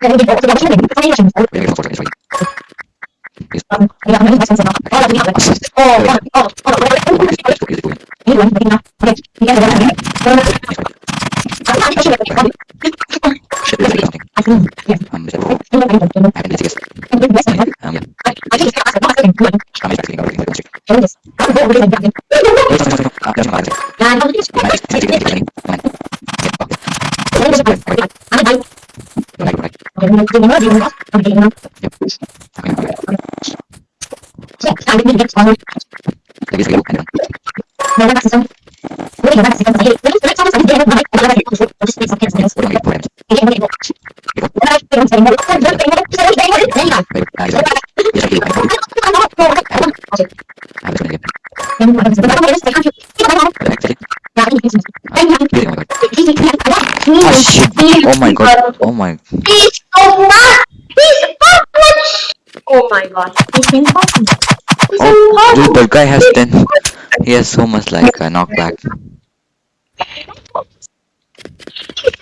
我也没有微博我这个微信的名字中间就是你我也没有什么作你说你俩还没有什我俩是你 Oh my god! Oh my! He's so mad! He's much! Oh my god. He's impossible. He's Oh, dude, that guy has ten. He has so much like uh, knockback.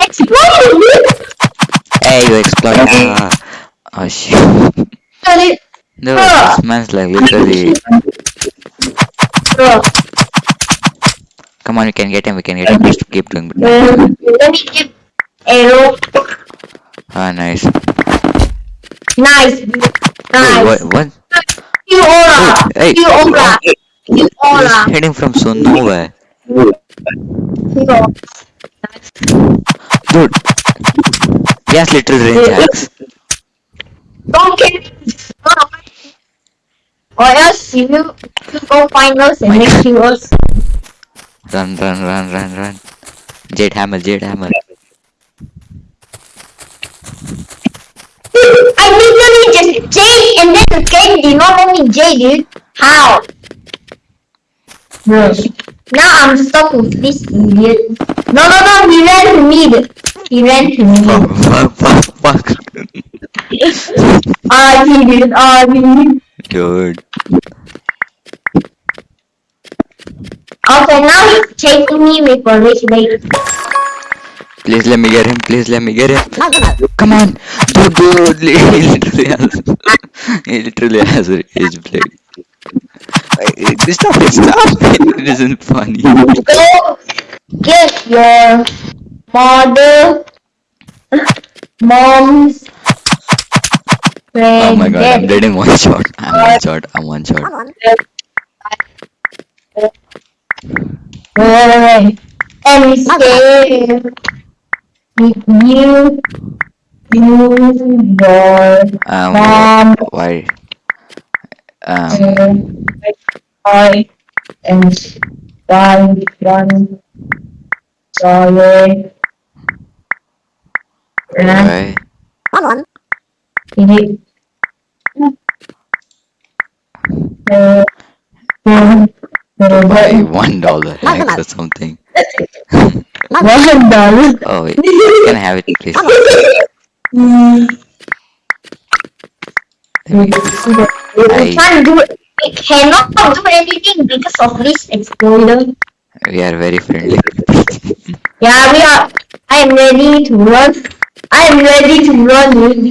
Exploded! Hey, you exploit! Ah. Oh shit! Dude, Dude, this man's like literally. Come on, we can get him. We can get him. Just keep doing. uh, let me give arrow. Ah, nice. Nice. Nice. what? What? You aura. Hey, You aura. You He's aura. hitting from so nowhere. Aura. Dude. He has little range axe. Don't kill me. Or else you, go find us and make you us. Run, run, run, run, run. Jade hammer, jade hammer. I literally just J and then the game did not let me J, dude. How? Bro. Now I'm stuck with this idiot. No, no, no, he ran to me. He ran to me. fuck, fuck, fuck. Ah, he did. Ah, he Dude. Okay, now he's chasing me with a rich lady. Please let me get him. Please let me get him. Come on. Dude, dude. He literally has. He literally has a rage blade. Stop it, stop it. It isn't funny. Go get your mother, mom's Oh my god, I'm dead in one shot. I'm one shot. I'm one shot. Wait, and stay with you, you, your Um, mom, why? Um, and I, and one, one, sorry. why? Uh, um, Why one dollar or something? One dollar. Oh, wait. Can I have it, please? Mm, Let me get I- can't do it. We cannot do anything because of this exploder. We are very friendly. Yeah, we are. I am ready to run. I am ready to run.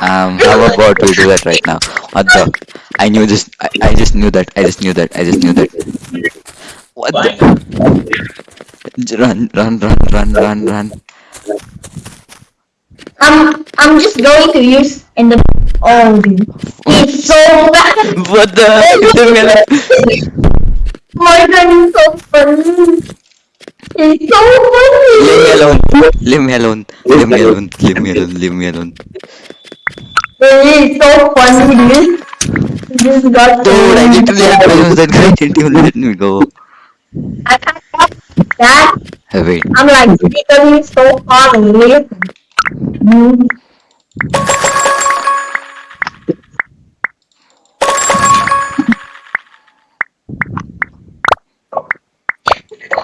Um, how about we do that right now? What the? I knew this. I, I just knew that. I just knew that. I just knew that. What the? Run, run, run, run, run, run. I'm. I'm just going to use in the. Oh, it's so bad. What the? Leave me alone. My god, it's so funny. It's so Leave me funny. alone. Leave me alone. Leave me alone. Leave me alone. Leave me alone. It's so funny, dude. You Just got Dude, I literally had to use that guy didn't even let me go. I can't stop that. Wait. I'm like literally so far away.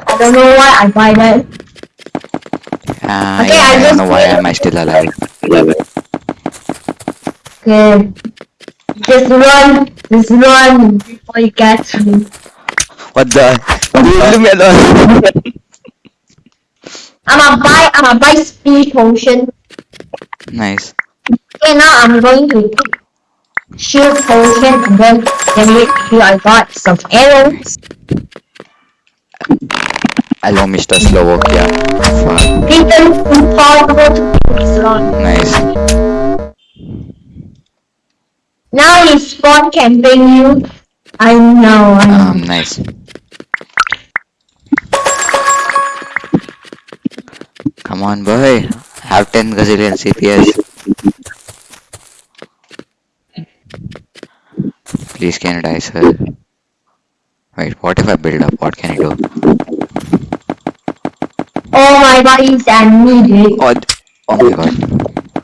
I don't know why I buy that. Ah, Okay, yeah, I I don't know why am I still alive. Okay. Just run, just run before you catch me. What the? Dude, leave me alone. I'ma buy, I'ma buy speed potion Nice. Okay, now I'm going to take shield potion and then generate here I got some arrows. Hello, Mr. Slovakia. Fuck. Even impossible to fix. Nice. Now you spawn camping you. I know, I know. Um, nice. Come on, boy. Have 10 gazillion CPS. Please can you die, sir? Wait, what if I build up? What can I do? Oh my bodies and me, dude. Oh, oh my god.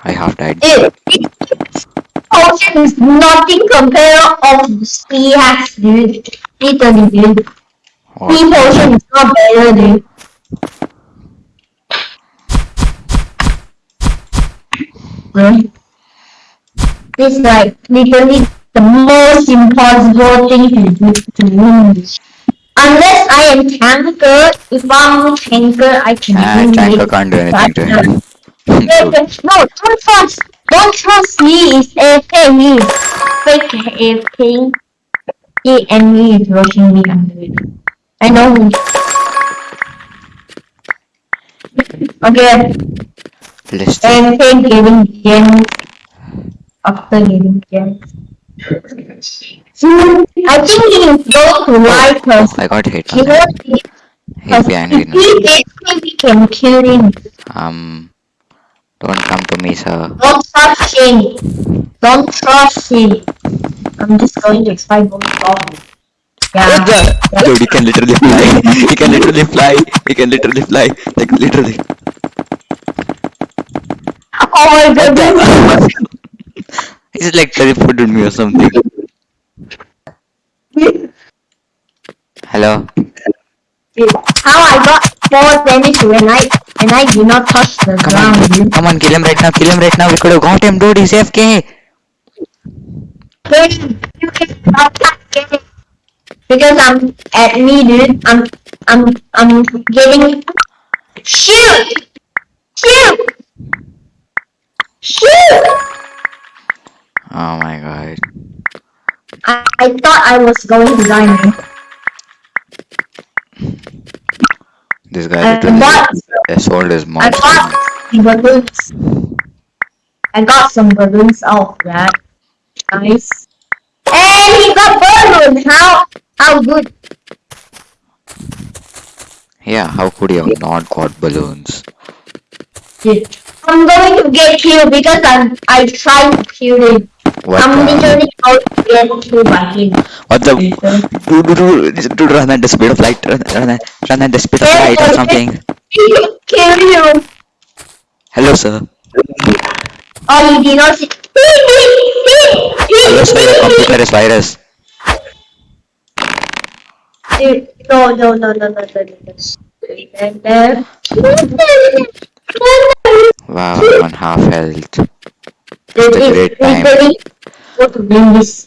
I half died. Dude, this potion is nothing compared of sea hacks, dude. Literally, dude. Sea potion is not better, dude. This is like literally the most impossible thing to do to win. Unless I am tanker, if I'm tanker, I can Ah, win tanker it. can't do anything to him. No, don't trust. Don't trust me. It's AFK. Me is fake AFK. He and me is rushing me under it. I know. him. Okay, Let's just AFK getting after getting gems. I think he is going to lie Oh, I got hit. he on that. won't He'll be angry if now. he gets we can kill him. Um, don't come to me, sir. Don't trust him. Don't trust him. I'm just going to explain both of Yeah. Dude, he can literally fly. He can literally fly. He can literally fly. Like literally. Oh my goodness. He's like teleported me or something. Hello. How I got four damage when I when I did not touch the Come ground. on. dude. Come on, kill him right now. Kill him right now. We could have got him, dude. He's AFK. Hey, you can stop getting because I'm at me, dude. I'm I'm I'm getting shoot, shoot, shoot. Oh my god. I, I thought I was going to die. man. This guy literally got sold his I got balloons. I got some balloons out of that. Nice. And he got balloons. How how good? Yeah, how could he have not got balloons? Dude. I'm going to get killed because I'm I tried to kill him. What I'm the? literally going to get killed by him. What the? Dude, dude, dude, dude, run at the speed of light. Run, run, run at the speed of light or something. Kill you. Hello, sir. Oh, you did not see. Hello, sir. Your computer is virus. Dude, no, no, no, no, no, no, no. Wow, I'm on half health. Dude, a great time. what this.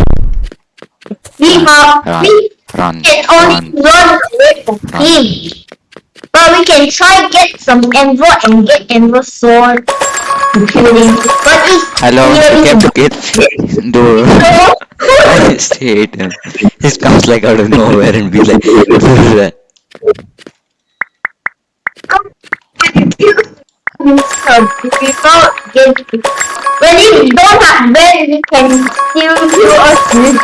We have, Run, we run, can only run. away from him. But we can try get some Envo and get Envo sword. But it's Hello, you kept to get. Dude, I just hate him. He comes like out of nowhere and be like, what is that? When you don't have bed, we can still kill us. dude.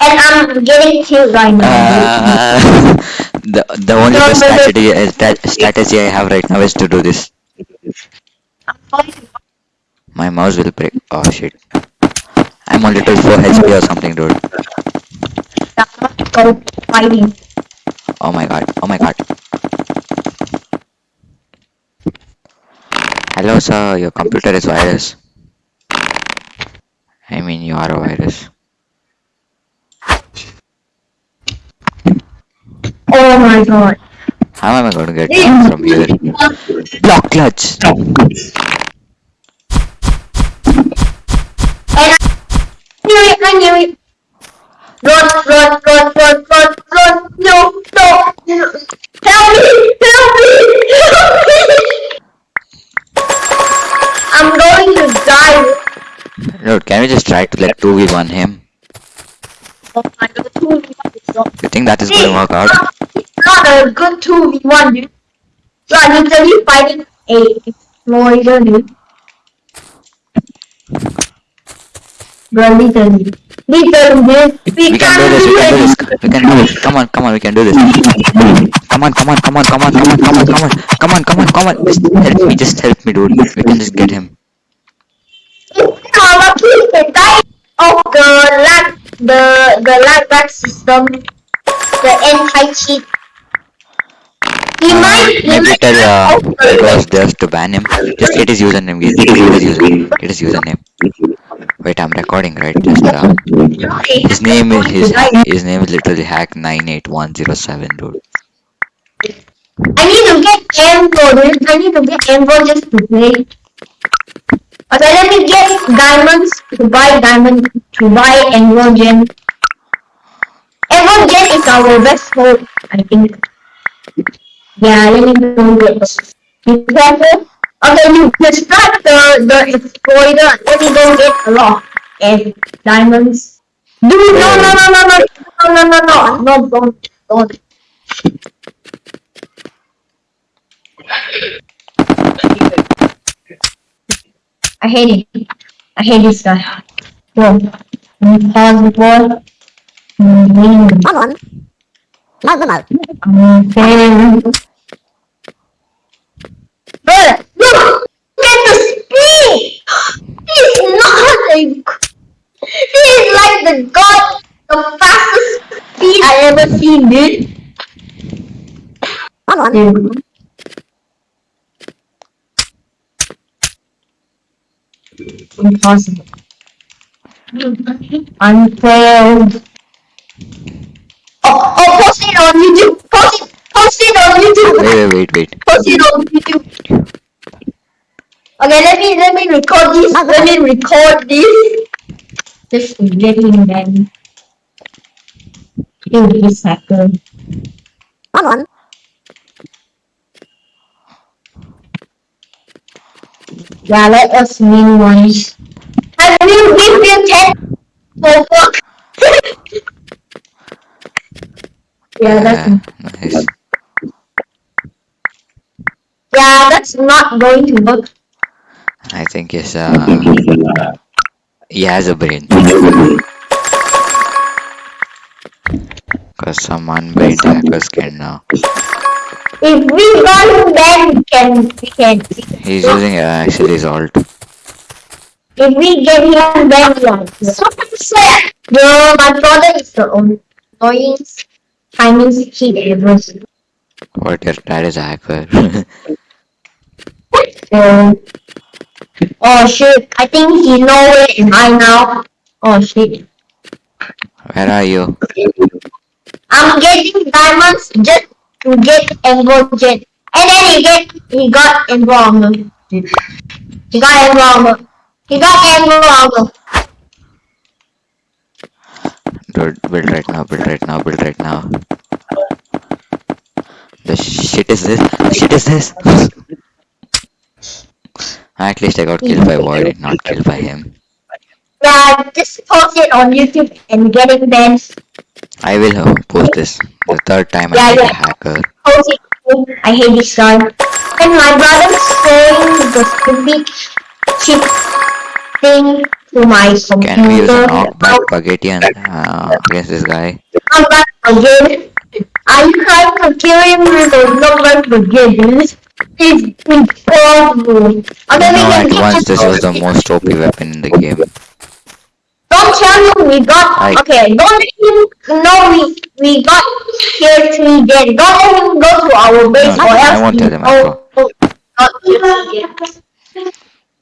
And I'm getting killed right now. Uh, the the only best strategy that strategy I have right now is to do this. My mouse will break. Oh shit. I'm only little 4 HP or something, dude. Oh my god. Oh my god. Hello, sir. Your computer is virus. I mean, you are a virus. Oh my god. How am I going to get down from here? Block clutch. I knew it, I knew it. Run, run, run, run, run, run. No, no, no. Help me, No, can we just try to let 2v1 him? You think that is hey, gonna work out? not a good 2v1, dude. So I literally fighting a Florida, dude. Bro, literally. Literally, dude. We, we can do this, we can do this. We can do this. Come on, come on, we can do this. Come on, come on, come on, come on, come on, come on, come on. Come on, come on, come on. Just help me, just help me, dude. We can just get him of the lag, the, the lag back system. The anti-cheat. He Uh, might, he might tell uh, the- Ghost Devs to ban him. Just get his username, get his username. Get his username. Wait, I'm recording, right? Just uh, his name is his his name is literally hack nine eight one zero seven, dude. I need to get Ambo, dude. I need to get Ambo just to play. Me get diamonds to buy diamond to buy Ambo Gem. Ambo Gem is our best hope, I think. Yeah, let me get this. Be careful. Okay, you distract the the exploiter. Let me go get a lot of diamonds. Dude, no, no, no, no, no, no, no, no, no, no, don't, don't. I hate it. I hate this guy. Whoa. Let me pause the ball. Mm, Come on. Normal. Okay. But look! Look at the speed! He's not a... He's like the god, the fastest speed I ever seen, dude. Come on. Dude. Impossible. Unfair. Oh, oh, post it on YouTube. Post it, post it on YouTube. Wait, wait, wait, wait. Post it on YouTube. Okay, let me let me record this. Ah. Let me record this. Just getting them. Kill this hacker. Come on. Yeah, let us win once. I will give you ten for fuck. yeah, that's nice. yeah, that's not going to work. I think it's uh he has a brain. Cause some unbrained hackers can uh, If we him, then we can we can. We can he's using uh, actually his alt. If we get him, then we are. So Yo, my brother is the only annoying Chinese kid ever. What your dad is a hacker. So, oh shit! I think he know where am I now. Oh shit! Where are you? I'm getting diamonds just to get Jet. And then he get he got involved. He got involved. He got armor. Dude, build right now, build right now, build right now. The shit is this? The shit is this? At least I got killed by Void and not killed by him. Yeah, just post it on YouTube and getting banned. I will uh, post this the third time I Yeah, meet yeah. a hacker. I hate this guy. And my brother's saying the stupid chip thing to my computer. Can we use a knockback spaghetti and, uh, against this guy? I'm back again. Are you trying to kill him with a knockback brigade? It's impossible. I Okay, we know get once this this was the most OP weapon in the game. Don't tell him we got I- okay. Don't let him know we we got tier three dead. Don't let him go to our base No, or I else won't we tell him, oh, oh, got tier three dead.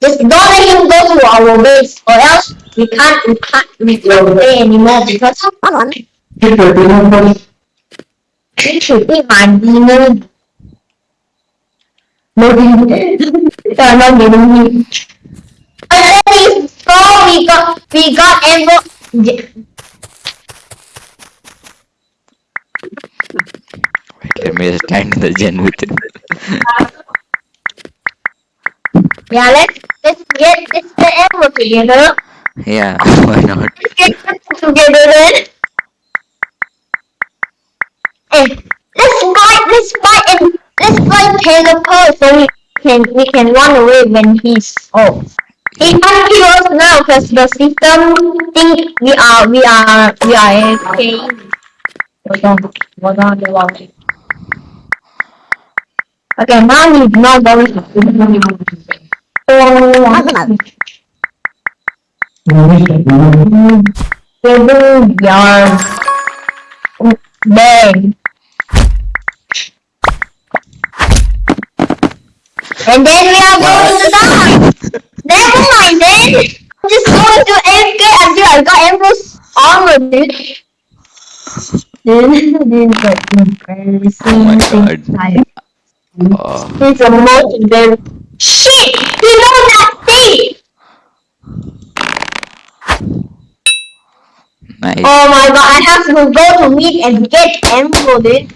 Just don't let him go to our base or else we can't we can't we can't play anymore because Come on. we should be my demon. No demon. Yeah, no demon. And then we got we got. Wait, let me just stand the gen with him. Yeah, let's let's get let's get emerald together. Yeah, why not? Let's get together then. Hey, let's buy let's buy and let's buy Pegasus so we can we can run away when he's off. He can't kill now because the system think we are we are we are AFK. Hold on, hold on, hold on. Okay, now he's not going to. Oh, Table yard. Bang. And then we are going to die. Never mind then. I'm just going to AFK until I got Empress armor, dude. Then, then got embarrassing Oh my God. like Oh, um. it's a most embarrassing. Shit! You know that thing! nice. Oh my god, I have to go to meet and get emerald, dude.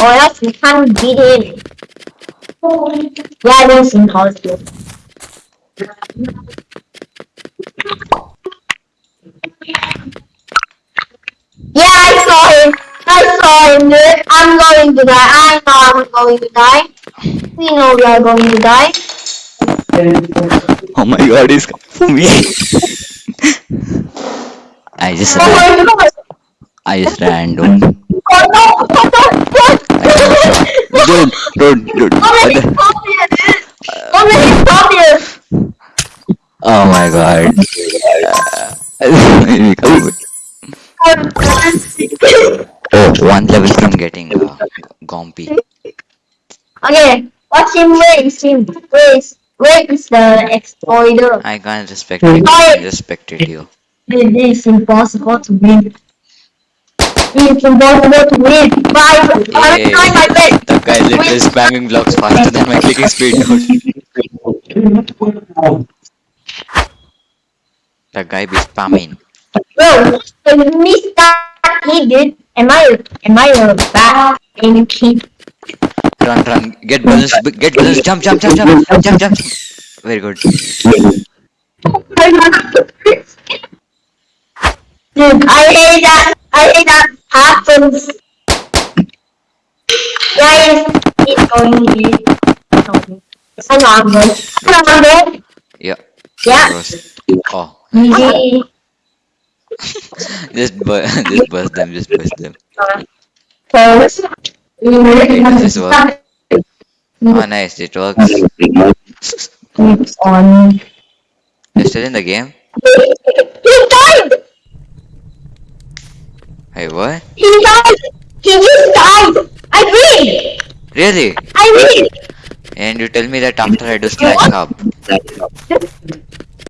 Or else we can't beat him. Yeah, this is impossible. Yeah, I saw him. I saw him, dude. I'm going to die. I know I'm going to die. We know we are going to die. Oh my god, he's coming for me. I just Oh ran. I just ran, dude. Oh no! Oh! Dude, dude, dude. Oh How what many dude? How many copies? Oh my god. oh, one level from getting uh, Gompy. Okay, what's him? Where is him? Where is where is the exploiter? I can't respect it. I spectate you. It is impossible to win. It's impossible to win. Bye. I'm trying my best. the guy literally spamming blocks faster than my clicking speed. The guy be spamming. Bro, missed that kid, dude. Am I am I a bad aiming kid? Run, run. Get balance. Get balance. Jump, jump, jump, jump, jump, jump. Very good. Dude, I hate that. I hate that happens. Guys, it's going to be. Hang on, bro. Hang on, bro. Yeah. Yeah. Oh, Just bu- just bust them. Just bust them. First. does this work? Oh, nice. It works. Keeps on. You're still in the game? He died! Hey, what? He died! He just died! I win! Really? I win! And you tell me that after I do slash up.